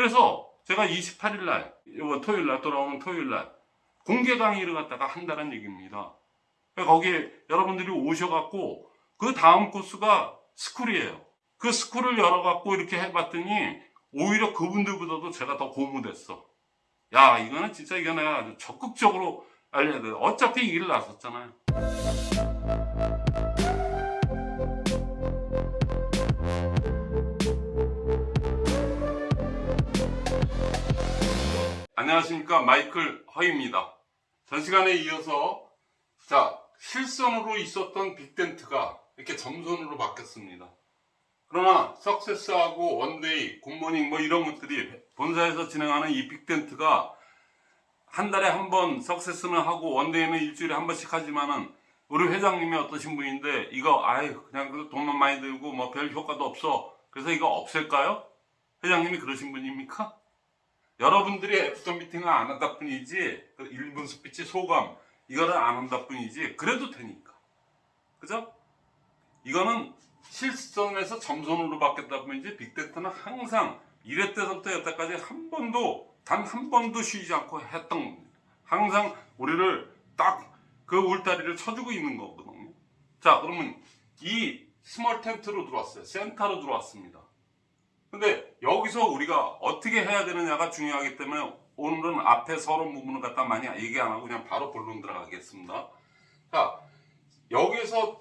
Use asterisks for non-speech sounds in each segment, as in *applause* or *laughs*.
그래서 제가 28일 날, 이번 토요일 날 돌아오는 토요일 날 공개 강의를 갖다가 한다는 얘기입니다. 그러니까 거기에 여러분들이 오셔갖고 그 다음 코스가 스쿨이에요. 그 스쿨을 열어갖고 이렇게 해봤더니 오히려 그분들보다도 제가 더 고무됐어. 야, 이거는 진짜 이거 내가 아주 적극적으로 알려야 돼. 어차피 이 길을 나섰잖아요. 안녕하십니까. 마이클 허입니다. 전 시간에 이어서 자, 실선으로 있었던 big tent가 이렇게 점선으로 바뀌었습니다. 그러나 success하고 one day, good morning 뭐 이런 것들이 본사에서 진행하는 이 big tent가 한 달에 한 번 success는 하고 one day는 일주일에 한 번씩 하지만은 우리 회장님이 어떠신 분인데 이거 아유 그냥 그 돈만 많이 들고 뭐 별 효과도 없어 그래서 이거 없앨까요? 회장님이 그러신 분입니까? 여러분들이 after meeting을 안 한다 뿐이지 그 1분 스피치 소감 이거를 안 한다 뿐이지 그래도 되니까 그죠? 이거는 실선에서 점선으로 바뀌었다 뿐이지 big tent는 항상 1회 때부터 여태까지 한 번도 단 한 번도 쉬지 않고 했던 겁니다. 항상 우리를 딱 그 울타리를 쳐주고 있는 거거든요. 자 그러면 이 small tent로 들어왔어요. 센터로 들어왔습니다. 근데 여기서 우리가 어떻게 해야 되느냐가 중요하기 때문에 오늘은 앞에 서론 부분을 갖다 많이 얘기 안 하고 그냥 바로 본론 들어가겠습니다. 자, 여기서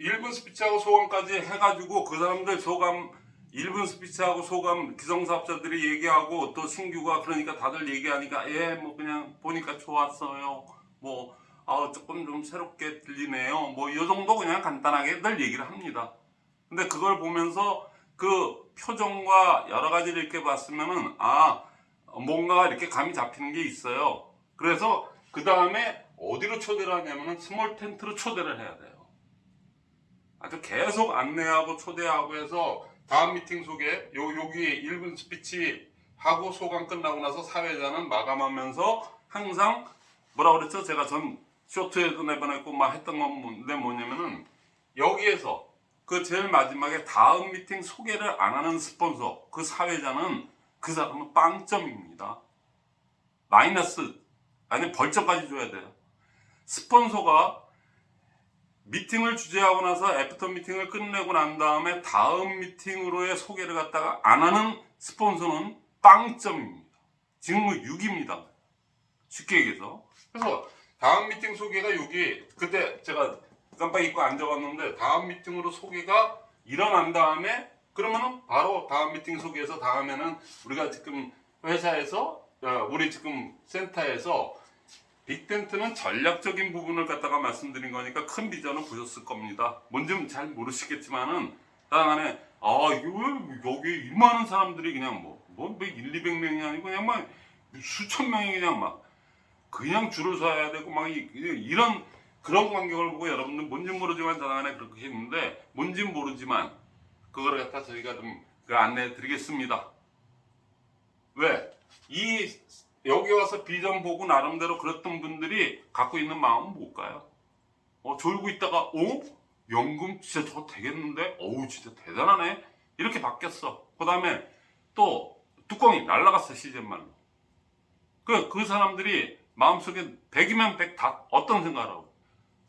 1분 스피치하고 소감까지 해가지고 그 사람들 소감 1분 스피치하고 소감 기성사업자들이 얘기하고 또 신규가 그러니까 다들 얘기하니까 예 뭐 그냥 보니까 좋았어요. 뭐 아, 조금 좀 새롭게 들리네요. 뭐 이 정도 그냥 간단하게들 얘기를 합니다. 근데 그걸 보면서 그 표정과 여러 가지를 이렇게 봤으면은 아 뭔가 이렇게 감이 잡히는 게 있어요 그래서 그 다음에 어디로 초대를 하냐면은 small tent로 초대를 해야 돼요 아주 계속 안내하고 초대하고 해서 다음 미팅 소개 요 여기 1분 스피치 하고 소감 끝나고 나서 사회자는 마감하면서 항상 뭐라 그랬죠? 제가 전 short에도 내보냈고 막 했던 건데 뭐냐면은 여기에서 그 제일 마지막에 다음 미팅 소개를 안 하는 스폰서 그 사회자는 그 사람은 빵점입니다. 마이너스 아니 벌점까지 줘야 돼요. 스폰서가 미팅을 주재하고 나서 after meeting을 끝내고 난 다음에 다음 미팅으로의 소개를 갖다가 안 하는 스폰서는 빵점입니다. 지금 뭐 6입니다. 쉽게 얘기해서. 그래서 다음 미팅 소개가 여기 그때 제가 깜빡 잊고 앉아봤는데 다음 미팅으로 소개가 일어난 다음에 그러면은 바로 다음 미팅 소개해서 다음에는 우리가 지금 회사에서 어, 우리 지금 센터에서 빅텐트는 전략적인 부분을 갖다가 말씀드린 거니까 큰 비전을 보셨을 겁니다. 뭔지는 잘 모르시겠지만은 다만에 아 이게 왜 여기 이 많은 사람들이 그냥 뭐, 뭐 1, 200명이 아니고 그냥 막 수천 명이 그냥 막 그냥 줄을 서야 되고 막 이- 이런 그런 광경을 보고 여러분들 뭔지 모르지만 저간에 그렇게 했는데 뭔지 모르지만 그거를 갖다 저희가 좀 그 안내해 드리겠습니다. 왜? 이 여기 와서 비전 보고 나름대로 그랬던 분들이 갖고 있는 마음은 뭘까요? 어, 졸고 있다가, 어? 연금 진짜 저거 되겠는데? 어우, 진짜 대단하네? 이렇게 바뀌었어. 그 다음에 또 뚜껑이 날라갔어, 시즌 말로. 그, 그 사람들이 마음속에 100이면 100 다 어떤 생각을 하고.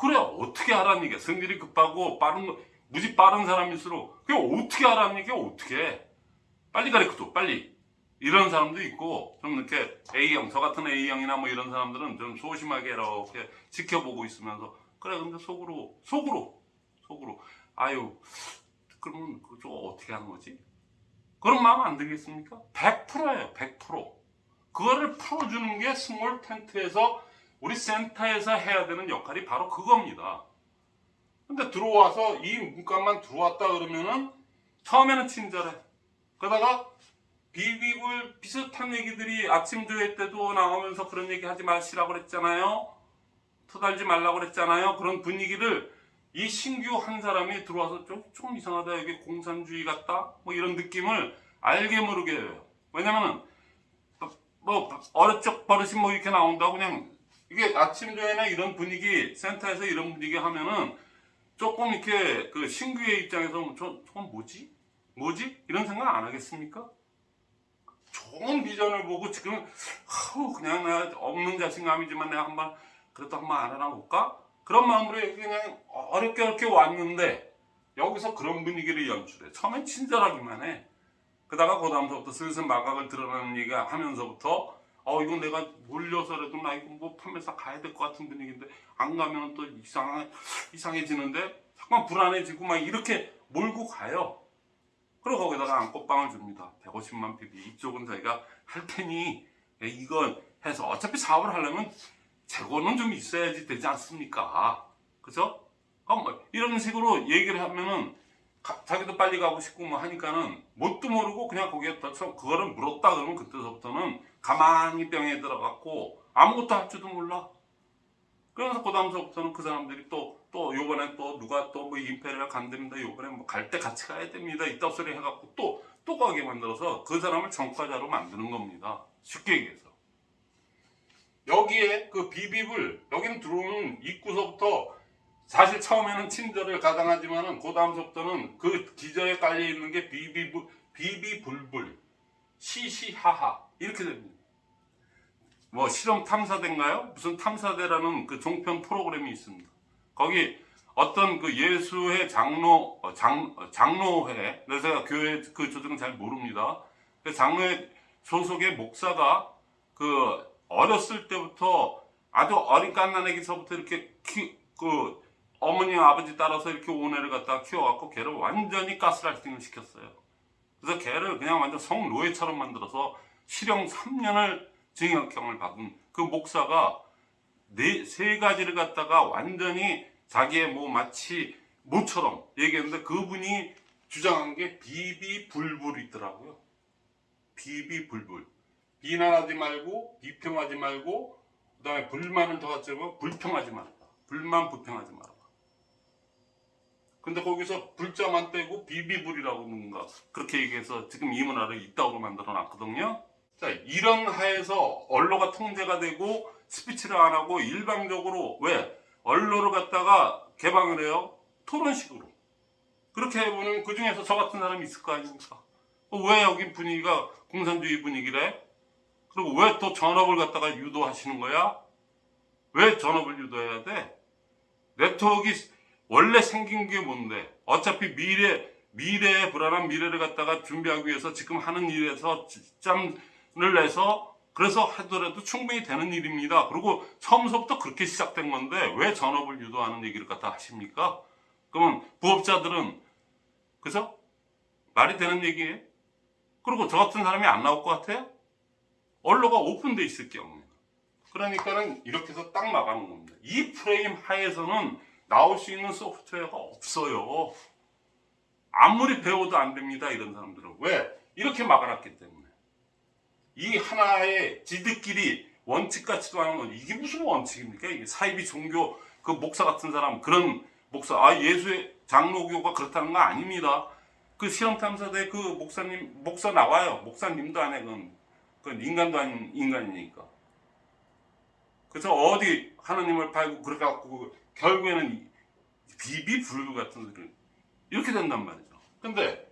그래, 어떻게 하라는 얘기야. 성질이 급하고 빠른 거, 무지 빠른 사람일수록, 그게 어떻게 하라는 얘기야, 어떻게 해. 빨리 가르쳐줘, 빨리. 이런 사람도 있고 좀 이렇게 A형 저 같은 A형이나 뭐 이런 사람들은 좀 소심하게 이렇게 지켜보고 있으면서 그래 근데 속으로 속으로 속으로 아유 그러면 그저 어떻게 하는 거지? 그런 마음 안 들겠습니까? 100%예요 100% 그거를 풀어주는 게 small tent에서 우리 센터에서 해야 되는 역할이 바로 그겁니다 근데 들어와서 이 문간만 들어왔다 그러면은 처음에는 친절해 그러다가 비비불 비슷한 얘기들이 아침 조회 때도 나오면서 그런 얘기 하지 마시라고 그랬잖아요. 터달지 말라고 그랬잖아요. 그런 분위기를 이 신규 한 사람이 들어와서 좀, 좀 이상하다. 여기 공산주의 같다. 뭐 이런 느낌을 알게 모르게 해요. 왜냐면은 뭐 어렵적 버릇이 뭐 이렇게 나온다고 그냥 이게 아침 조회나 이런 분위기 센터에서 이런 분위기 하면은 조금 이렇게 그 신규의 입장에서 저, 저건 뭐지? 뭐지? 이런 생각 안 하겠습니까? 좋은 비전을 보고 지금 아우, 그냥 나 없는 자신감이지만 내가 한번 그래도 한번 알아나 볼까? 그런 마음으로 그냥 어렵게 어렵게 왔는데 여기서 그런 분위기를 연출해. 처음엔 친절하기만 해. 그다가 그 다음서부터 슬슬 마각을 드러나는 얘기가 하면서부터 어 이건 내가 몰려서라도 나 이거 뭐 판매사 가야 될 것 같은 분위기인데 안 가면 또 이상 이상해지는데 잠깐 불안해지고 막 이렇게 몰고 가요. 그리고 거기다가 안꽃빵을 줍니다. 150만 PB 이쪽은 저희가 할 테니 예, 이건 해서 어차피 사업을 하려면 재고는 좀 있어야지 되지 않습니까? 그죠? 어, 뭐 이런 식으로 얘기를 하면은 가- 자기도 빨리 가고 싶고 뭐 하니까는 뭣도 모르고 그냥 거기에 서 그거를 물었다 그러면 그때서부터는 가만히 병에 들어갔고 아무것도 할 줄도 몰라. 그래서 그 다음서부터는 그 사람들이 또, 또 요번에 또 누가 또 뭐 임페리얼 간답니다. 요번에 뭐 갈 때 같이 가야 됩니다. 이따 소리 해갖고 또, 또 가게 만들어서 그 사람을 전과자로 만드는 겁니다. 쉽게 얘기해서. 여기에 그 비비불, 여기는 들어오는 입구서부터 사실 처음에는 친절을 가장하지만은 그 다음서부터는 그 기저에 깔려 있는 게 비비불, 비비불불, 시시하하 이렇게 됩니다. 뭐 실험 탐사대인가요? 무슨 탐사대라는 그 종편 프로그램이 있습니다. 거기 어떤 그 예수회 장로 어, 장 어, 장로회 제가 교회 그 조직은 잘 모릅니다. 그 장로회 소속의 목사가 그 어렸을 때부터 아주 어린 갓난아기서부터 이렇게 키, 그 어머니 아버지 따라서 이렇게 오해를 갖다가 키워갖고 걔를 완전히 가스라이팅을 시켰어요. 그래서 걔를 그냥 완전 성노예처럼 만들어서 실형 3년을 징역형을 받은 그 목사가 네, 세 가지를 갖다가 완전히 자기의 뭐 마치 모처럼 얘기했는데 그분이 주장한 게 비비불불이 있더라고요. 비비불불. 비난하지 말고 비평하지 말고 그 다음에 불만을 더 갖지만 불평하지 말라. 불만 불평하지 말라. 근데 거기서 불자만 떼고 비비불이라고 하는가 그렇게 얘기해서 지금 이 문화를 이따구로 만들어 놨거든요. 자 이런 하에서 언로가 통제가 되고 스피치를 안 하고 일방적으로 왜 언로를 갖다가 개방을 해요 토론식으로 그렇게 해보면 그 중에서 저 같은 사람이 있을 거 아닙니까? 어, 왜 여기 분위기가 공산주의 분위기래? 그리고 왜 또 전업을 갖다가 유도하시는 거야? 왜 전업을 유도해야 돼? 네트워크 원래 생긴 게 뭔데? 어차피 미래, 미래의 불안한 미래를 갖다가 준비하기 위해서 지금 하는 일에서 지 점을 내서 그래서 하더라도 충분히 되는 일입니다. 그리고 처음부터 그렇게 시작된 건데 왜 전업을 유도하는 얘기를 갖다 하십니까? 그러면 부업자들은 그죠? 말이 되는 얘기예요? 그리고 저 같은 사람이 안 나올 것 같아요? 언로가 오픈돼 있을 경우에 그러니까는 이렇게 해서 딱 막아놓은 겁니다. 이 프레임 하에서는 나올 수 있는 소프트웨어가 없어요. 아무리 배워도 안 됩니다. 이런 사람들은. 왜? 이렇게 막아놨기 때문에. 이 하나의 지들끼리 원칙 같지도 않은 건 이게 무슨 원칙입니까? 이게 사이비 종교 그 목사 같은 사람 그런 목사 아 예수의 장로교가 그렇다는 거 아닙니다. 그 실험탐사대 그 목사님 목사 나와요. 목사님도 안 해. 그건, 그건 인간도 아닌 인간이니까. 그래서 어디 하나님을 팔고 그렇게 갖고 결국에는 이 비비불구 같은 소리 이렇게 된단 말이죠. 근데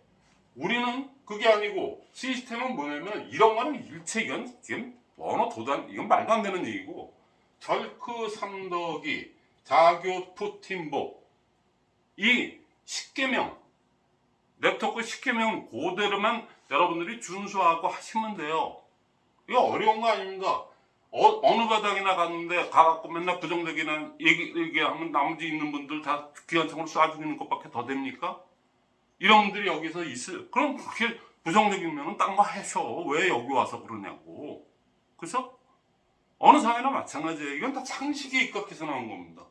우리는 그게 아니고 시스템은 뭐냐면 이런 거는 일체 이건 지금 언어 도단 이건 말도 안 되는 얘기고 절크 삼덕이 자교 푸틴복 이 10개명 네트워크 10개명 그대로만 여러분들이 준수하고 하시면 돼요. 이거 어려운 거 아닙니다. 어, 느 바닥이나 갔는데 가갖고 맨날 부정적이나 얘기, 얘기하면 나머지 있는 분들 다 기관총으로 쏴 죽이는 것밖에 더 됩니까? 이런 분들이 여기서 있을, 그럼 그렇게 부정적이면 딴거 하셔. 왜 여기 와서 그러냐고. 그죠? 어느 상이나 마찬가지예요. 이건 다 상식에 입각해서 나온 겁니다.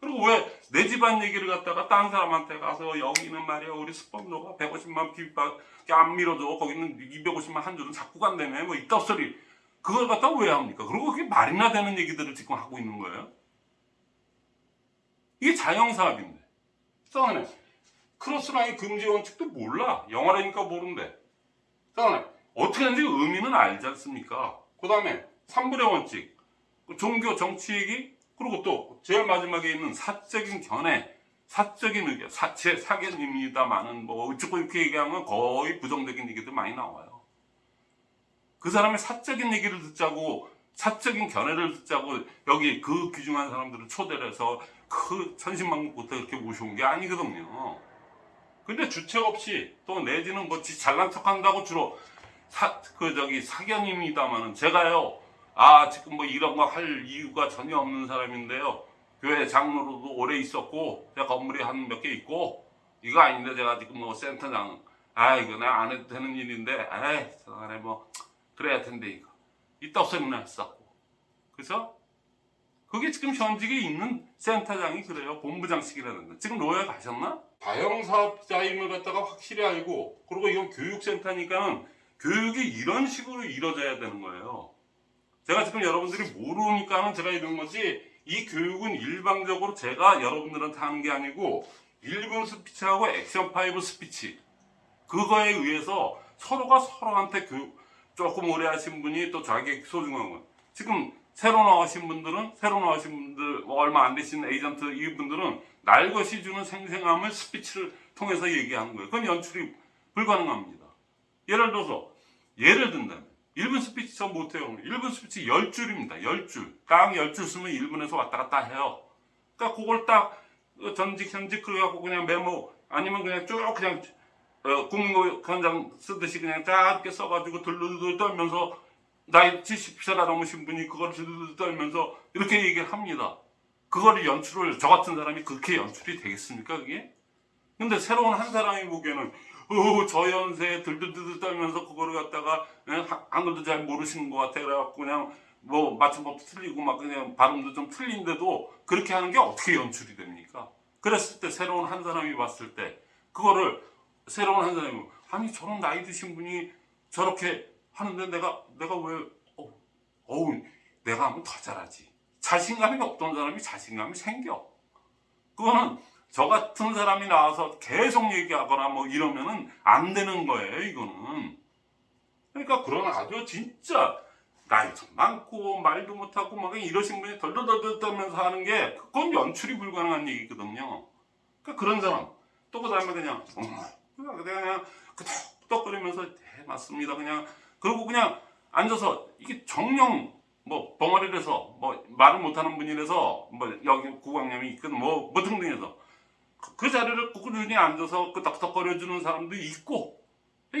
그리고 왜 내 집안 얘기를 갖다가 딴 사람한테 가서 여기는 말이야 우리 스폰서가 150만 비밖에 안 밀어줘 거기는 250만 한 줄은 자꾸 간다며 뭐 이따 소리 그걸 갖다 왜 합니까? 그리고 그게 말이나 되는 얘기들을 지금 하고 있는 거예요. 이게 자영사업인데. 쌍하네. 크로스라인 금지 원칙도 몰라. 영어라니까 모른대. 쌍하네. 어떻게 하는지 의미는 알지 않습니까? 그 다음에 3분의 원칙. 그 종교 정치 얘기. 그리고 또 제일 마지막에 있는 사적인 견해. 사적인 의견. 사체 사견입니다만은 뭐 어쩌고 이렇게 얘기하면 거의 부정적인 얘기도 많이 나와요. 그 사람의 사적인 얘기를 듣자고 사적인 견해를 듣자고 여기 그 귀중한 사람들을 초대를 해서 그 천신만국부터 이렇게 모셔온 게 아니거든요. 근데 주책 없이 또 내지는 뭐지 잘난 척 한다고 주로 사, 그 저기 사견입니다만은 제가요 아 지금 뭐 이런 거 할 이유가 전혀 없는 사람인데요 교회 장로로도 오래 있었고 제가 건물이 한 몇 개 있고 이거 아닌데 제가 지금 뭐 센터장 아 이거 내가 안 해도 되는 일인데 아이 저간에 뭐 그래야 텐데 이거 이따 없으면 했었고 그죠? 그게 지금 현직에 있는 센터장이 그래요. 본부장식이라는 거. 지금 로에 가셨나? 다형사업자임을 갖다가 확실히 알고 그리고 이건 교육센터니까는 교육이 이런 식으로 이루어져야 되는 거예요. 제가 지금 여러분들이 모르니까는 제가 이런 거지 이 교육은 일방적으로 제가 여러분들한테 하는 게 아니고 1분 스피치하고 액션 5 스피치. 그거에 의해서 서로가 서로한테 교육 조금 오래 하신 분이 또 자기 소중한 건 지금 새로 나오신 분들은 새로 나오신 분들 뭐 얼마 안 되신 에이전트 이분들은 날 것이 주는 생생함을 스피치를 통해서 얘기하는 거예요. 그건 연출이 불가능합니다. 예를 들어서 예를 든다면 1분 스피치 전 못해요. 1분 스피치 10줄입니다. 10줄. 딱 10줄 쓰면 1분에서 왔다 갔다 해요. 그러니까 그걸 딱 전직 현직 그래갖고 그냥 메모 아니면 그냥 쭉 그냥 어, 국무위원장 쓰듯이 그냥 짧게 써가지고 들르들 떨면서 나이 70세가 넘으신 분이 그걸 들르들 떨면서 이렇게 얘기를 합니다. 그거를 연출을 저 같은 사람이 그렇게 연출이 되겠습니까 그게? 근데 새로운 한 사람이 보기에는 어, 저 연세에 들들들 떨면서 그거를 갖다가 예, 하- 한글도 잘 모르시는 것 같아 그래갖고 그냥 뭐 맞춤법도 틀리고 막 그냥 발음도 좀 틀린데도 그렇게 하는 게 어떻게 연출이 됩니까? 그랬을 때 새로운 한 사람이 봤을 때 그거를 새로운 한 사람이 아니 저런 나이 드신 분이 저렇게 하는데 내가 내가 왜 어, 어우 내가 하면 더 잘하지. 자신감이 없던 사람이 자신감이 생겨. 그거는 저 같은 사람이 나와서 계속 얘기하거나 뭐 이러면은 안 되는 거예요 이거는. 그러니까 그런 아주 진짜 나이 좀 많고 말도 못하고 막 이러신 분이 덜덜덜덜 떨면서 하는 게 그건 연출이 불가능한 얘기거든요. 그러니까 그런 사람. 또 그 다음에 그냥 음, 그냥 끄덕끄덕거리면서 네 맞습니다. 그냥 그리고 그냥 앉아서 이게 정령 뭐 벙어리를 해서 뭐 말을 못하는 분이라서 뭐 여기 구강염이 있건 뭐, 뭐 등등해서 그, 그 자리를 꾸준히 앉아서 끄덕끄덕거려 주는 사람도 있고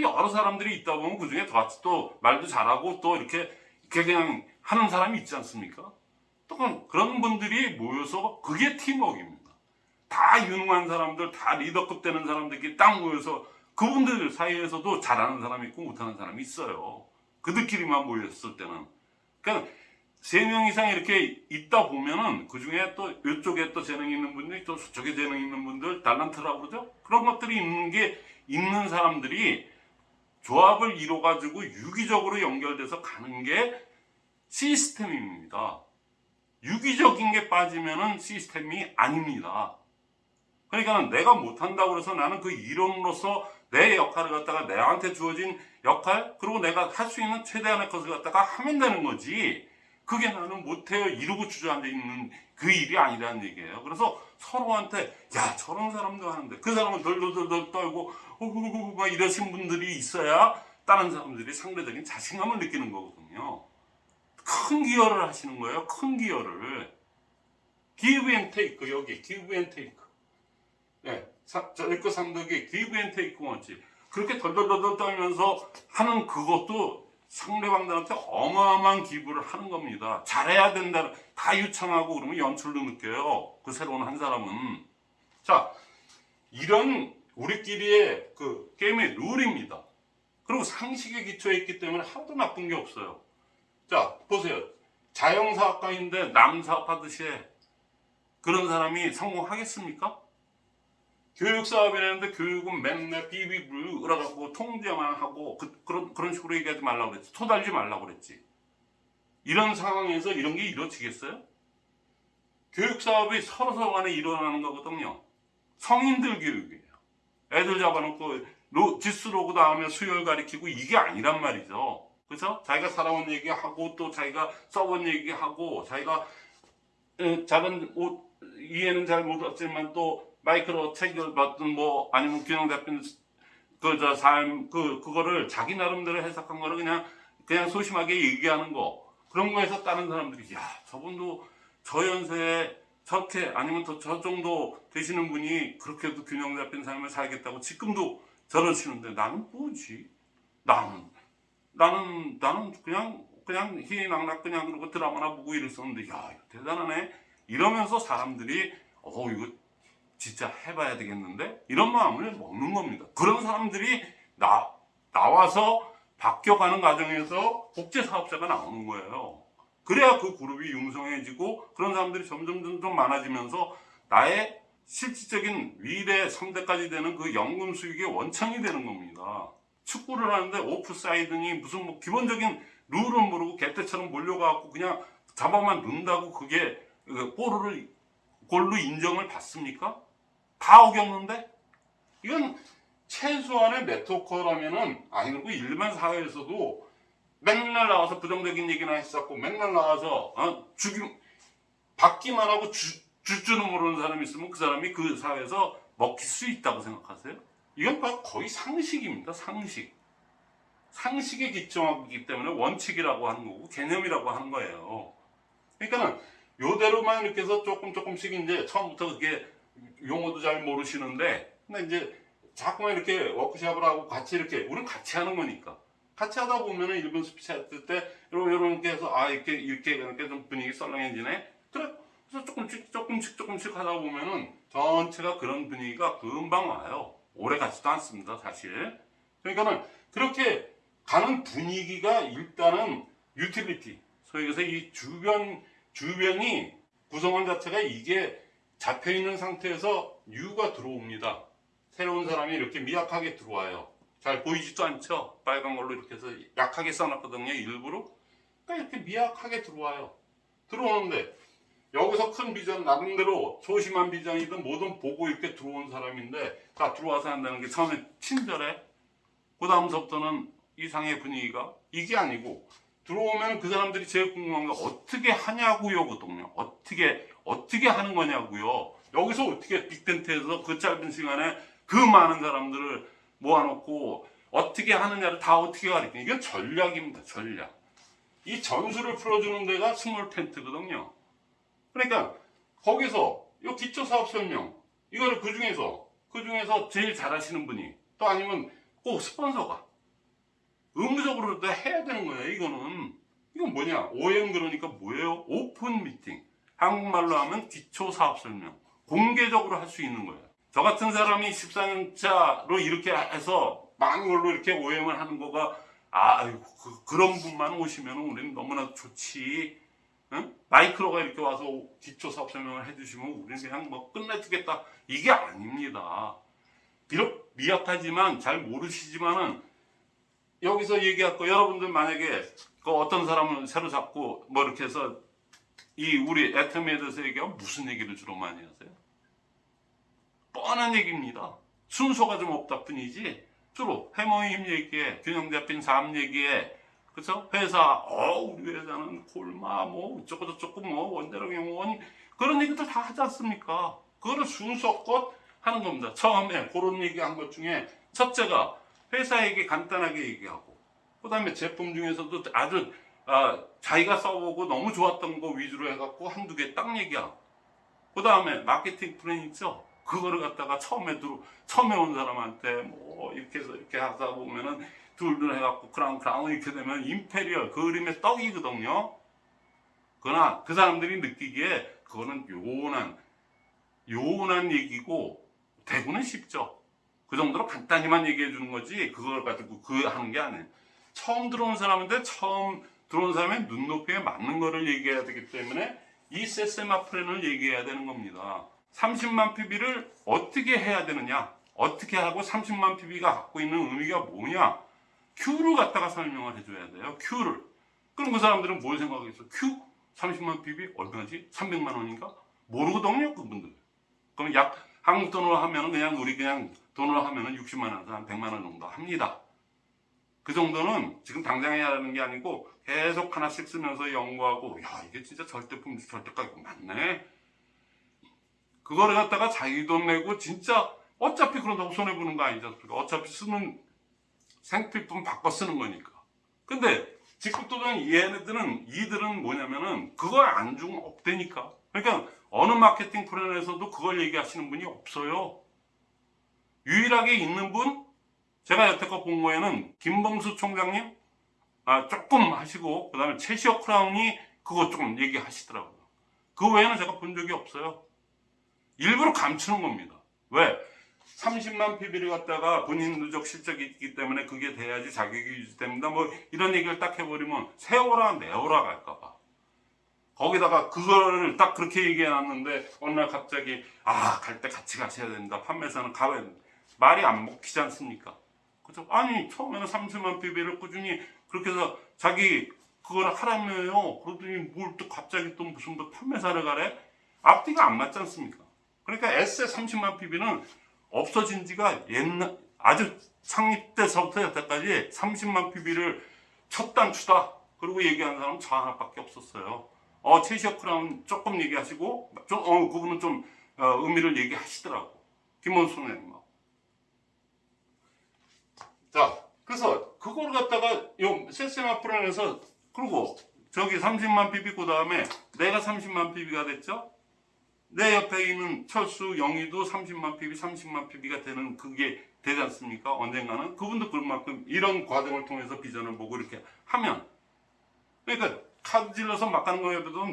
여러 사람들이 있다 보면 그 중에 같이 또 말도 잘하고 또 이렇게, 그냥 하는 사람이 있지 않습니까? 또 그런- 분들이 모여서 그게 팀워크입니다. 다 유능한 사람들, 다 리더급 되는 사람들끼리 딱 모여서 그분들 사이에서도 잘하는 사람이 있고 못하는 사람이 있어요. 그들끼리만 모였을 때는. 그러니까 세 명 이상 이렇게 있다 보면은 그 중에 또 이쪽에 또 재능 있는 분들, 또 저쪽에 재능 있는 분들, 달란트라고 그러죠? 그런 것들이 있는 게 있는 사람들이 조합을 이뤄 가지고 유기적으로 연결돼서 가는 게 시스템입니다. 유기적인 게 빠지면은 시스템이 아닙니다. 그러니까 내가 못한다고 해서 나는 그 이론으로서 내 역할을 갖다가 내한테 주어진 역할 그리고 내가 할 수 있는 최대한의 것을 갖다가 하면 되는 거지. 그게 나는 못해요. 이러고 주저앉아 있는 그 일이 아니라는 얘기예요. 그래서 서로한테 야 저런 사람도 하는데 그 사람은 덜덜덜덜 떨고 어구구구 막 이러신 분들이 있어야 다른 사람들이 상대적인 자신감을 느끼는 거거든요. 큰 기여를 하시는 거예요. 큰 기여를. Give and take. 여기 give and take. 예, 저희 거 상덕이 give and take 원칙 그렇게 덜덜덜덜 떨면서 하는 그것도 상대방들한테 어마어마한 기부를 하는 겁니다. 잘해야 된다. 다 유창하고 그러면 연출도 느껴요. 그 새로운 한 사람은. 자, 이런 우리끼리의 그 게임의 룰입니다. 그리고 상식에 기초해 있기 때문에 하나도 나쁜 게 없어요. 자, 보세요. 자영사학과인데 남사업하듯이 해. 그런 사람이 성공하겠습니까? 교육 사업이 라는데 교육은 맨날 비비블 그래갖고 통제만 하고 그, 런 그런 식으로 얘기하지 말라고 그랬지 토달지 말라고 그랬지 이런 상황에서 이런 게 이루어지겠어요? 교육 사업이 서로 서로 간에 일어나는 거거든요 성인들 교육이에요 애들 잡아놓고 로, 지수 로그 다음에 수열 가리키고 이게 아니란 말이죠 그죠? 자기가 살아온 얘기하고 또 자기가 써본 얘기하고 자기가 에, 작은 옷 이해는 잘 못했지만 또 마이크로 책을 받든 뭐 아니면 균형 잡힌 그저 삶그 그거를 자기 나름대로 해석한 거를 그냥 그냥 소심하게 얘기하는 거 그런 거에서 다른 사람들이 야 저분도 저 연세에 저렇게 아니면 더 저 정도 되시는 분이 그렇게도 균형 잡힌 삶을 살겠다고 지금도 저러시는데 나는 뭐지? 나는 나는 나는 그냥 그냥 희낙낙 그냥 그러고 드라마나 보고 이랬었는데 야 대단하네 이러면서 사람들이 어 이거 진짜 해봐야 되겠는데 이런 마음을 먹는 겁니다. 그런 사람들이 나 나와서 바뀌어가는 과정에서 국제 사업자가 나오는 거예요. 그래야 그 그룹이 융성해지고 그런 사람들이 점점 점점 많아지면서 나의 실질적인 위례 3대까지 되는 그 연금 수익의 원천이 되는 겁니다. 축구를 하는데 오프사이드니 무슨 뭐 기본적인 룰은 모르고 개떼처럼 몰려가고 그냥 잡아만 넣는다고 그게 그 골을 골로 인정을 받습니까? 다 어겼는데 이건 최소한의 네트워커라면은 아니 그리고 일반 사회에서도 맨날 나와서 부정적인 얘기나 했었고 맨날 나와서 어, 죽임 받기만 하고 주, 줄 줄은 모르는 사람이 있으면 그 사람이 그 사회에서 먹힐 수 있다고 생각하세요? 이건 거의 상식입니다. 상식. 상식에 기초하기 때문에 원칙이라고 하는 거고 개념이라고 하는 거예요. 그러니까는 요대로만 이렇게 해서 조금 조금씩 이제 처음부터 그게 용어도 잘 모르시는데 근데 이제 자꾸만 이렇게 워크샵을 하고 같이 이렇게 우리는 같이 하는 거니까. 같이 하다 보면은 일본 스피치 할때 이런 이렇게 해서 아 이렇게 이렇게 이렇게 좀 분위기 썰렁해지네? 그래. 그래서 조금씩 조금씩 조금씩 하다 보면은 전체가 그런 분위기가 금방 와요. 오래 가지도 않습니다 사실. 그러니까는 그렇게 가는 분위기가 일단은 유틸리티. 소위 해서 이 주변 주변이 구성원 자체가 이게 잡혀 있는 상태에서 유가 들어옵니다. 새로운 사람이 이렇게 미약하게 들어와요. 잘 보이지도 않죠? 빨간 걸로 이렇게 해서 약하게 써놨거든요. 일부러. 그러니까 이렇게 미약하게 들어와요. 들어오는데 여기서 큰 비전 나름대로 소심한 비전이든 뭐든 보고 이렇게 들어온 사람인데 다 들어와서 한다는 게 처음에 친절해. 그 다음서부터는 이상의 분위기가 이게 아니고 들어오면 그 사람들이 제일 궁금한 게 어떻게 하냐고요, 거든요. 어떻게 어떻게 하는 거냐고요. 여기서 어떻게 big tent에서 그 짧은 시간에 그 많은 사람들을 모아놓고 어떻게 하느냐를 다 어떻게 가르치냐. 이건 전략입니다. 전략. 이 전술을 풀어주는 데가 small tent거든요. 그러니까 거기서 이 기초 사업 설명 이거를 그 중에서 그 중에서 제일 잘하시는 분이 또 아니면 꼭 스폰서가 의무적으로 해야 되는 거예요. 이거는 이건 뭐냐? OM 그러니까 뭐예요? 오픈 미팅. 한국말로 하면 기초 사업 설명. 공개적으로 할 수 있는 거예요. 저 같은 사람이 14년차로 이렇게 해서 많은 걸로 이렇게 OM을 하는 거가 아, 그, 런 분만 오시면 우리는 너무나 좋지. 응? 마이크로가 이렇게 와서 기초 사업 설명을 해주시면 우리는 그냥 뭐 끝내주겠다. 이게 아닙니다. 비록 미약하지만 잘 모르시지만은 여기서 얘기할 거 여러분들 만약에 그 어떤 사람을 새로 잡고 뭐 이렇게 해서 이 우리 애터미에 대해서 얘기하면 무슨 얘기를 주로 많이 하세요? 뻔한 얘기입니다. 순서가 좀 없다 뿐이지 주로 해모의 힘 얘기에 균형 잡힌 삶 얘기에 그쵸? 회사 어 우리 회사는 골마 뭐 어쩌고 저쩌고 뭐 원대로 경원 그런 얘기들 다 하지 않습니까? 그거를 순서껏 하는 겁니다. 처음에 그런 얘기한 것 중에 첫째가 회사 얘기 간단하게 얘기하고 그 다음에 제품 중에서도 아주 아, 자기가 써보고 너무 좋았던 거 위주로 해갖고 한두 개 딱 얘기하고 그 다음에 마케팅 플랜 있죠 그거를 갖다가 처음에 들어 처음에 온 사람한테 뭐 이렇게 해서 이렇게 하다 보면은 둘둘 해갖고 crown crown 이렇게 되면 imperial 그 그림의 떡이거든요. 그러나 그 사람들이 느끼기에 그거는 요원한 요원한 얘기고 되고는 싶죠 그 정도로 간단히만 얘기해 주는 거지 그걸 가지고 그 하는 게 아니에요. 처음 들어온 사람인데 처음 들어온 사람의 눈높이에 맞는 거를 얘기해야 되기 때문에 이 세세마 플랜을 얘기해야 되는 겁니다. 30만 PB를 어떻게 해야 되느냐? 어떻게 하고 30만 PB가 갖고 있는 의미가 뭐냐? Q를 갖다가 설명을 해줘야 돼요. Q를. 그럼 그 사람들은 뭘 생각하겠어? Q? 30만 PB 얼마지? 300만 원인가? 모르거든요 그분들. 그럼 약 한국 돈으로 하면 그냥 우리 그냥 돈으로 하면은 60만 원에서 한 100만 원 정도 합니다. 그 정도는 지금 당장 해야 하는 게 아니고 계속 하나씩 쓰면서 연구하고 야 이게 진짜 절대품 절대 가격 맞네. 그거를 갖다가 자기 돈 내고 진짜 어차피 그런다고 손해보는 거 아니지 않습니까? 어차피 쓰는 생필품 바꿔 쓰는 거니까. 근데 직급도전 얘네들은 이들은 뭐냐면은 그걸 안중 없대니까. 그러니까 어느 마케팅 프로그램에서도 그걸 얘기하시는 분이 없어요. 유일하게 있는 분 제가 여태껏 본 거에는 김범수 총장님 아 조금 하시고 그 다음에 최시혁 크라운이 그거 조금 얘기하시더라고요. 그 외에는 제가 본 적이 없어요. 일부러 감추는 겁니다. 왜? 30만 PB를 갖다가 본인 누적 실적이 있기 때문에 그게 돼야지 자격이 유지됩니다. 뭐 이런 얘기를 딱 해버리면 세워라 내워라 갈까봐. 거기다가 그거를 딱 그렇게 얘기해 놨는데 어느 날 갑자기 아 갈 때 같이 가셔야 된다. 판매사는 된다. 말이 안 먹히지 않습니까? 그죠? 아니 처음에는 30만 PB를 꾸준히 그렇게 해서 자기 그걸 하라며요. 그러더니 뭘 또 갑자기 또 무슨 뭐 판매사를 가래? 앞뒤가 안 맞지 않습니까? 그러니까 S의 30만 PB는 없어진 지가 옛날 아주 창립 때서부터 여태까지 30만 PB를 첫 단추다. 그리고 얘기하는 사람은 저 하나밖에 없었어요. 어, 최시혁 크라운 조금 얘기하시고, 좀, 어, 그분은 좀, 어, 의미를 얘기하시더라고. 김원수 선생님하고. 자, 그래서 그걸 갖다가 요 세세마 프로에서 그리고 저기 30만 PB 그 다음에 내가 30만 PB가 됐죠? 내 옆에 있는 철수 영희도 30만 PB, 30만 PB가 되는 그게 되지 않습니까? 언젠가는 그분도 그만큼 이런 과정을 통해서 비전을 보고 이렇게 하면 그러니까 카드 질러서 막 가는 거에 비해서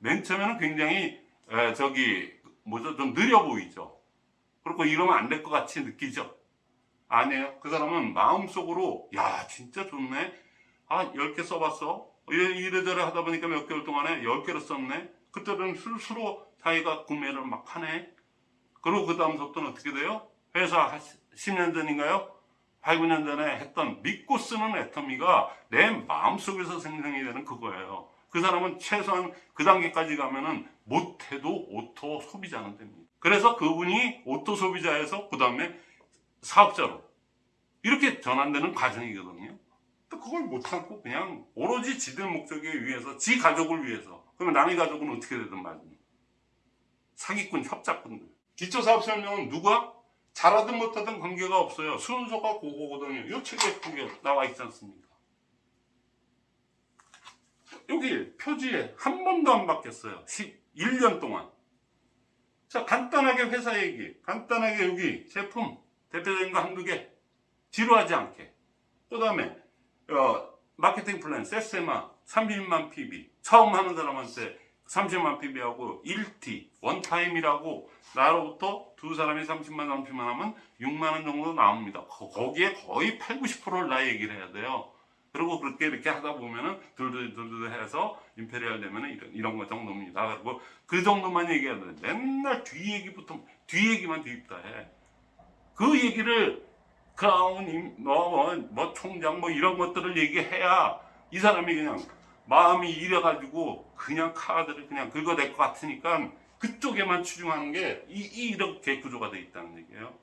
맨 처음에는 굉장히 에, 저기 뭐죠 좀 느려 보이죠. 그리고 이러면 안 될 것 같이 느끼죠. 아니에요. 그 사람은 마음속으로 야 진짜 좋네. 아 10개 써봤어. 이래- 이래저래 하다 보니까 몇 개월 동안에 10개를 썼네. 그때는 스스로 자기가 구매를 막 하네. 그리고 그 다음부터는 어떻게 돼요? 회사 한 10년 전인가요? 8, 9년 전에 했던 믿고 쓰는 애터미가 내 마음속에서 생성이 되는 그거예요. 그 사람은 최소한 그 단계까지 가면은 못해도 auto 소비자는 됩니다. 그래서 그분이 auto 소비자에서 그 다음에 사업자로. 이렇게 전환되는 과정이거든요. 또 그걸 못 참고 그냥 오로지 지들 목적에 위해서 지 가족을 위해서. 그러면 남의 가족은 어떻게 되든 말든 사기꾼 협작꾼들. 기초사업 설명은 누가? 잘하든 못하든 관계가 없어요. 순서가 그거거든요. 이 책에 그게 나와 있지 않습니까? 여기 표지에 한 번도 안 바뀌었어요. 1년 동안. 자 간단하게 회사 얘기. 간단하게 여기 제품 대표적인 거 한두 개 지루하지 않게. 그 다음에 어, 마케팅 플랜 세세마 30만 PB 처음 하는 사람한테 30만 PB하고 1T one time이라고 나로부터 두 사람이 30만 30만 하면 6만 원 정도 나옵니다. 거- 거기에 거의 8, 90%를 나 얘기를 해야 돼요. 그리고 그렇게 이렇게 하다 보면은 둘둘둘둘 해서 imperial 되면은 이런, 이런 거 정도입니다. 그리고 그 정도만 얘기하는데 맨날 뒤 얘기부터 뒤 얘기만 뒤집다 해 그 얘기를 크라운, 뭐, 뭐, 뭐, 총장, 뭐, 이런 것들을 얘기해야 이 사람이 그냥 마음이 이래가지고 그냥 카드를 그냥 긁어댈 것 같으니까 그쪽에만 추중하는 게 이, 이 이렇게 구조가 돼 있다는 얘기예요.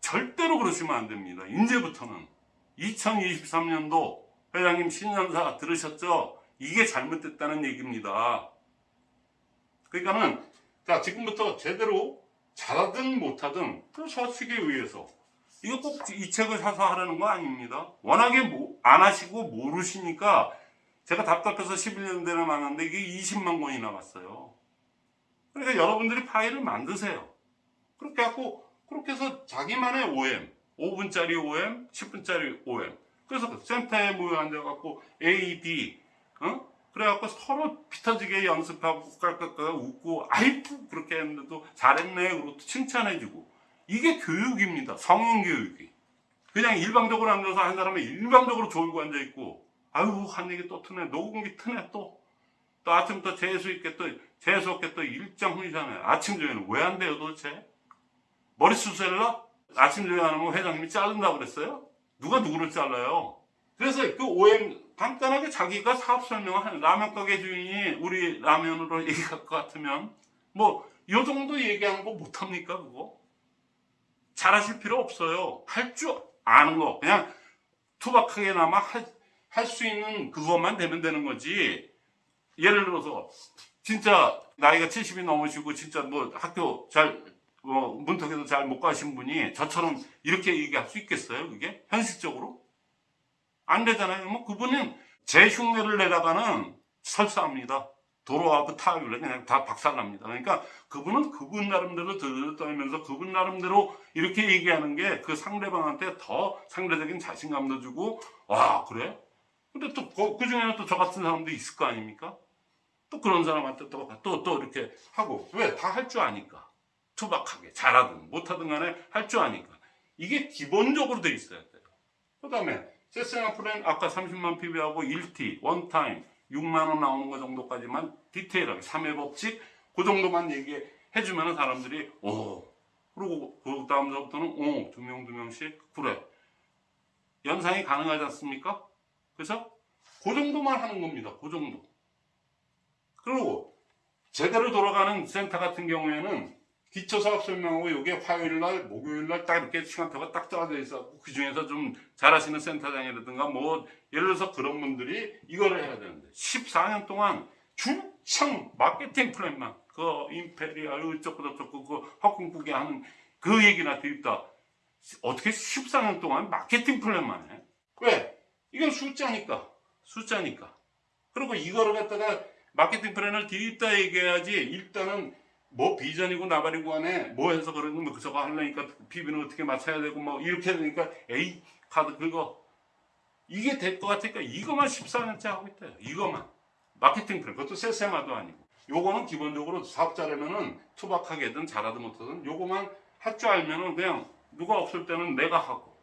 절대로 그러시면 안 됩니다. 이제부터는 2023년도 회장님 신년사 들으셨죠? 이게 잘못됐다는 얘기입니다. 그러니까는 자 지금부터 제대로 잘하든 못하든 그 서식에 의해서 이거 꼭 이 책을 사서 하라는 거 아닙니다. 워낙에 모- 안 하시고 모르시니까 제가 답답해서 11년 전에 만났는데 이게 20만 권이 나갔어요. 그러니까 여러분들이 파일을 만드세요. 그렇게 하고 그렇게 해서 자기만의 OM, 5분짜리 OM, 10분짜리 OM. 그래서 센터에 모여 앉아갖고 A, B, 어? 그래갖고 서로 피터지게 연습하고 깔깔깔 웃고 아이고 그렇게 했는데도 잘했네 그러고 또 칭찬해주고 이게 교육입니다. 성인 교육이. 그냥 일방적으로 앉아서 한 사람은 일방적으로 졸고 앉아있고 아유 한 얘기 또 트네 녹음기 트네 또. 또 아침부터 재수 있게 또 재수 없게 또 일장 훈이잖아요. 아침 조회는 왜 안 돼요 도대체? 머리숱 셀러? 아침 조회 안 하면 회장님이 자른다고 그랬어요? 누가 누구를 잘라요? 그래서 그 OM 간단하게 자기가 사업 설명을 하는 라면 가게 주인이 우리 라면으로 *laughs* 얘기할 것 같으면 뭐이 정도 얘기하는 거 못합니까 그거? 잘하실 필요 없어요. 할 줄 아는 거 그냥 투박하게나마 할 수 있는 그것만 되면 되는 거지. 예를 들어서 진짜 나이가 70이 넘으시고 진짜 뭐 학교 잘뭐 문턱에도 잘 못 가신 분이 저처럼 이렇게 얘기할 수 있겠어요? 그게 현실적으로 안 되잖아요. 뭐 그분은 제 흉내를 내다가는 설사합니다. 도로하고 타율에 그냥 다 박살납니다. 그러니까 그분은 그분 나름대로 들떠면서 그분 나름대로 이렇게 얘기하는 게 그 상대방한테 더 상대적인 자신감도 주고 와 그래? 근데 또 그 중에는 또 저 같은 사람도 있을 거 아닙니까? 또 그런 사람한테 또또또 이렇게 하고 왜 다 할 줄 아니까 투박하게 잘하든 못하든 간에 할 줄 아니까 이게 기본적으로 돼 있어야 돼요. 그 다음에 세스나 프렌 아까 30만 PB하고 1T 원타임 6만 원 나오는 거 정도까지만 디테일하게 3회 법칙 그 정도만 얘기해 주면 사람들이 오 그리고 그 다음부터는 명두 명씩 그래 연상이 가능하지 않습니까? 그래서 그 정도만 하는 겁니다. 그 정도. 그리고 제대로 돌아가는 센터 같은 경우에는 기초 사업 설명하고 이게 화요일 날, 목요일 날 딱 이렇게 시간표가 딱 짜져 있어. 그 중에서 좀 잘하시는 센터장이라든가 뭐 예를 들어서 그런 분들이 이거를 해야 되는데 14년 동안 줄창 마케팅 플랜만 그 Imperial 어쩌고 저쩌고 그 헛꿈꾸게 하는 그 얘기나 들입다. 어떻게 14년 동안 마케팅 플랜만 해? 왜? 이건 숫자니까. 숫자니까. 그리고 이거를 갖다가 마케팅 플랜을 들입다 얘기해야지 일단은 뭐 비전이고 나발이고 안에 뭐 해서 그러는 뭐 저거 하려니까 PB는 어떻게 맞춰야 되고 뭐 이렇게 되니까 A 카드 그거 이게 될 것 같으니까 이거만 14년째 하고 있대요. 이거만. 마케팅 플랜 그것도 세세마도 아니고. 요거는 기본적으로 사업자라면은 투박하게든 잘하든 못하든 요거만 할 줄 알면은 그냥 누가 없을 때는 내가 하고.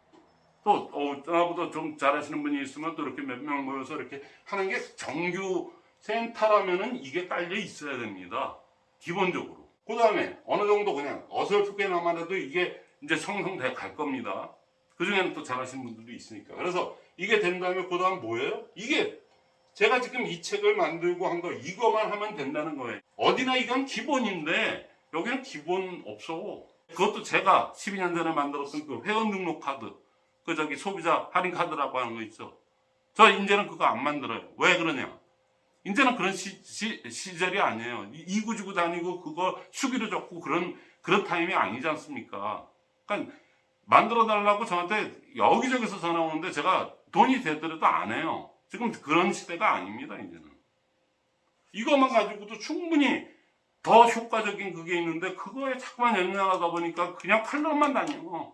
또 어, 나보다 좀 잘하시는 분이 있으면 또 이렇게 몇 명 모여서 이렇게 하는 게 정규 센터라면은 이게 깔려 있어야 됩니다. 기본적으로. 그 다음에 어느 정도 그냥 어설프게나마 해도 이게 이제 성성돼 갈 겁니다. 그 중에는 또 잘하시는 분들도 있으니까. 그래서 이게 된 다음에 그 다음 뭐예요? 이게 제가 지금 이 책을 만들고 한 거 이거만 하면 된다는 거예요. 어디나 이건 기본인데 여기는 기본 없어. 그것도 제가 12년 전에 만들었던 그 회원 등록 카드. 그 저기 소비자 할인 카드라고 하는 거 있죠. 저 이제는 그거 안 만들어요. 왜 그러냐? 이제는 그런 시, 시, 절이 아니에요. 이- 이구지구 다니고 그거 수기로 적고 그런 그런 타임이 아니지 않습니까? 그러니까 만들어 달라고 저한테 여기저기서 전화 오는데 제가 돈이 되더라도 안 해요. 지금 그런 시대가 아닙니다. 이제는 이것만 가지고도 충분히 더 효과적인 그게 있는데 그거에 자꾸만 연연하다 보니까 그냥 팔로만 다녀.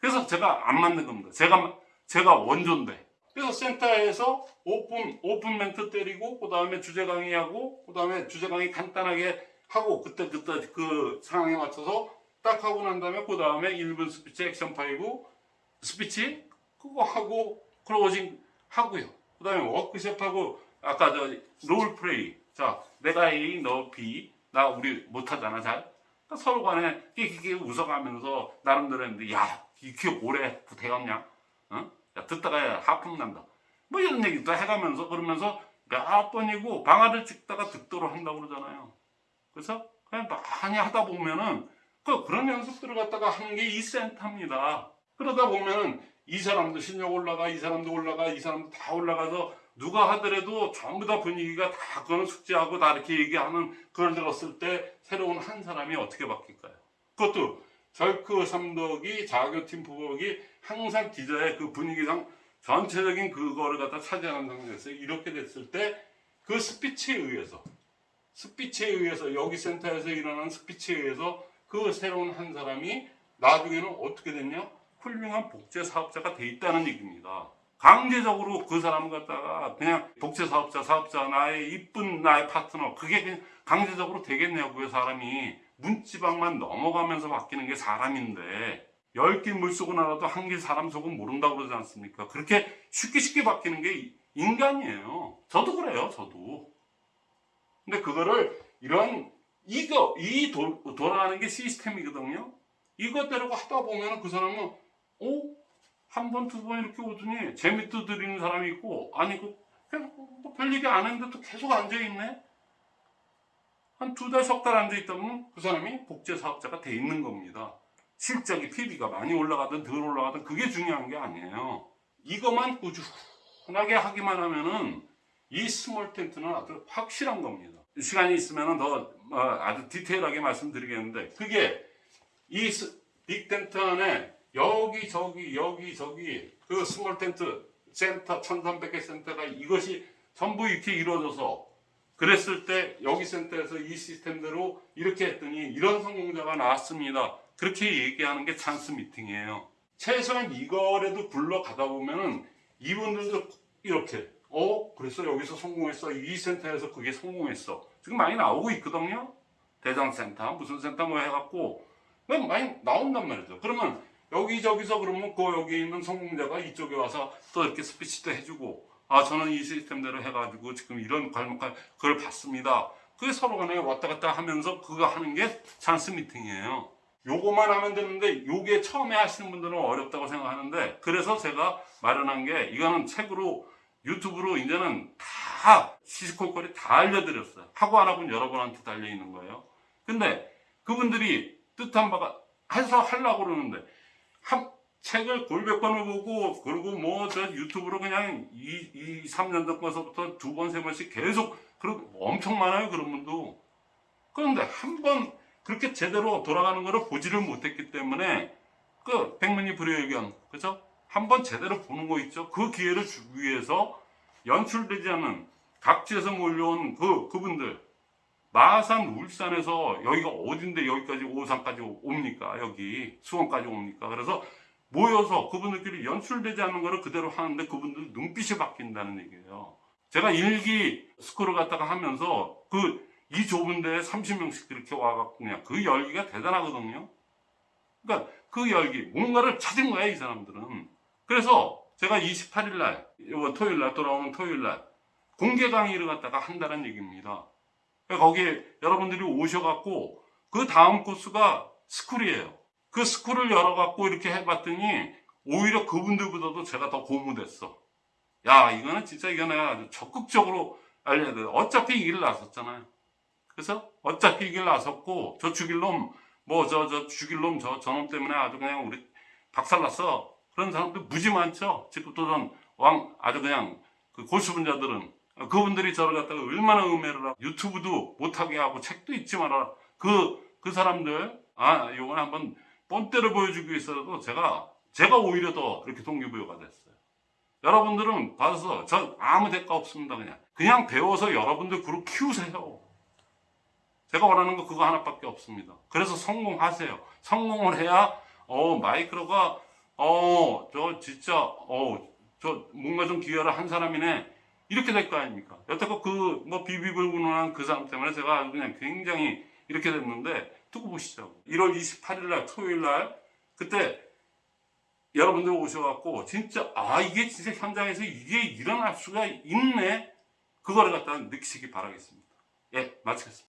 그래서 제가 안 만든 겁니다. 제가 제가 원조인데. 그래서 센터에서 오픈 오픈 멘트 때리고 그 다음에 주제 강의하고 그 다음에 주제 강의 간단하게 하고 그때 그때 그 상황에 맞춰서 딱 하고 난 다음에 그 다음에 1분 스피치 액션 5 스피치 그거 하고 closing 하고요. 그 다음에 워크숍하고 아까 저 role play 자 내가 A 너 B 나 우리 못하잖아 잘 그러니까 서로 간에 끼끼끼 웃어가면서 나름대로 했는데 야 이게 오래 되었냐 어? 야, 듣다가 하품 난다. 뭐 이런 얘기도 해가면서 그러면서 몇 번이고 방아를 찍다가 득도로 한다고 그러잖아요. 그래서 그냥 많이 하다 보면은 그 그런 연습들을 갖다가 하는 게 이 센터입니다. 그러다 보면은 이 사람도 실력 올라가, 이 사람도 올라가, 이 사람도 다 올라가서 누가 하더라도 전부 다 분위기가 다 그거는 숙제하고 다 이렇게 얘기하는 그걸 들었을 때 새로운 한 사람이 어떻게 바뀔까요? 그것도 절크 삼덕이 자교팀 부복이 항상 기자의 그 분위기상 전체적인 그거를 갖다 차지하는 상황에서 이렇게 됐을 때 그 스피치에 의해서 스피치에 의해서 여기 센터에서 일어나는 스피치에 의해서 그 새로운 한 사람이 나중에는 어떻게 됐냐? 훌륭한 복제 사업자가 돼 있다는 얘기입니다. 강제적으로 그 사람 갖다가 그냥 복제 사업자, 사업자, 나의 이쁜 나의 파트너 그게 강제적으로 되겠냐고요, 사람이. 문지방만 넘어가면서 바뀌는 게 사람인데 열길물 속은 알아도 한길 사람 속은 모른다고 그러지 않습니까? 그렇게 쉽게 쉽게 바뀌는 게 인간이에요. 저도 그래요, 저도. 근데 그거를 이런 이거 이 도, 돌아가는 게 시스템이거든요. 이것대로 하다 보면 그 사람은 어? 한 번, 두 번 이렇게 오더니 재미도 드리는 사람이 있고 아니 그 계속 뭐 별얘기 안 했는데 또 계속 앉아있네? 한 두 달, 석 달 앉아있다면 그 사람이 복제 사업자가 돼 있는 겁니다. 실적이 PB가 많이 올라가든 덜 올라가든 그게 중요한 게 아니에요. 이것만 꾸준하게 하기만 하면은 이 small tent는 아주 확실한 겁니다. 시간이 있으면 더 어, 아주 디테일하게 말씀드리겠는데 그게 이 big tent 안에 여기 저기 여기 저기 그 small tent 센터 1300개 센터가 이것이 전부 이렇게 이루어져서 그랬을 때 여기 센터에서 이 시스템대로 이렇게 했더니 이런 성공자가 나왔습니다. 그렇게 얘기하는 게 찬스 미팅이에요. 최소한 이거라도 굴러가다 보면은 이분들도 이렇게 어 그래서 여기서 성공했어 이 센터에서 그게 성공했어 지금 많이 나오고 있거든요. 대장 센터 무슨 센터 뭐 해갖고 그냥 많이 나온단 말이죠. 그러면 여기저기서 그러면 그 여기 있는 성공자가 이쪽에 와서 또 이렇게 스피치도 해주고 아 저는 이 시스템대로 해가지고 지금 이런 과목을 그걸 봤습니다. 그게 서로 간에 왔다 갔다 하면서 그거 하는 게 찬스 미팅이에요. 요거만 하면 되는데 요게 처음에 하시는 분들은 어렵다고 생각하는데 그래서 제가 마련한 게 이거는 책으로 유튜브로 이제는 다 시시콜콜이 다 알려드렸어요. 하고 안 하고는 여러분한테 달려 있는 거예요. 근데 그분들이 뜻한 바가 해서 하려고 그러는데 한 책을 골몇 번을 보고 그리고 뭐 저 유튜브로 그냥 2, 2 3년 전부터 두 번, 세 번씩 계속 그리고 엄청 많아요 그런 분도. 그런데 한 번 그렇게 제대로 돌아가는 거를 보지를 못했기 때문에 그 백문이 불여일견 그죠? 한 번 제대로 보는 거 있죠. 그 기회를 주기 위해서 연출되지 않는 각지에서 몰려온 그 그분들. 마산 울산에서 여기가 어딘데 여기까지 오산까지 옵니까? 여기 수원까지 옵니까? 그래서 모여서 그분들끼리 연출되지 않는 거를 그대로 하는데 그분들 눈빛이 바뀐다는 얘기예요. 제가 일기 스크롤 갖다가 하면서 그 이 좁은 데에 30명씩 이렇게 와갖고 그냥 그 열기가 대단하거든요. 그러니까 그 열기 뭔가를 찾은 거야 이 사람들은. 그래서 제가 28일 날 이번 토요일 날 돌아오는 토요일 날 공개 강의를 갖다가 한다는 얘기입니다. 거기에 여러분들이 오셔갖고 그 다음 코스가 스쿨이에요. 그 스쿨을 열어갖고 이렇게 해봤더니 오히려 그분들보다도 제가 더 고무됐어. 야, 이거는 진짜 이거 내가 아주 적극적으로 알려야 돼. 어차피 이 길 나섰잖아요. 그래서 어차피 이 길 나섰고 저 죽일 놈, 뭐 저 저 죽일 놈 저 저놈 때문에 아주 그냥 우리 박살났어. 그런 사람들 무지 많죠. 지금부터는 왕 아주 그냥 그 고수 분자들은 그분들이 저를 갖다가 얼마나 음해를 하고 유튜브도 못하게 하고 책도 읽지 마라 그, 그 사람들 아 요건 한번 뻔때를 보여주기 위해서라도 제가 제가 오히려 더 이렇게 동기부여가 됐어요. 여러분들은 봐서 저 아무 대가 없습니다 그냥. 그냥 배워서 여러분들 그룹 키우세요. 제가 원하는 거 그거 하나밖에 없습니다. 그래서 성공하세요. 성공을 해야 어 마이크로가 어 저 진짜 어 저 뭔가 좀 기여를 한 사람이네. 이렇게 될 거 아닙니까? 여태껏 그, 뭐, 비비불분한 그 사람 때문에 제가 그냥 굉장히 이렇게 됐는데, 두고 보시죠. 1월 28일 날, 토요일 날, 그때 여러분들 오셔갖고, 진짜, 아, 이게 진짜 현장에서 이게 일어날 수가 있네? 그거를 갖다 느끼시기 바라겠습니다. 예, 마치겠습니다.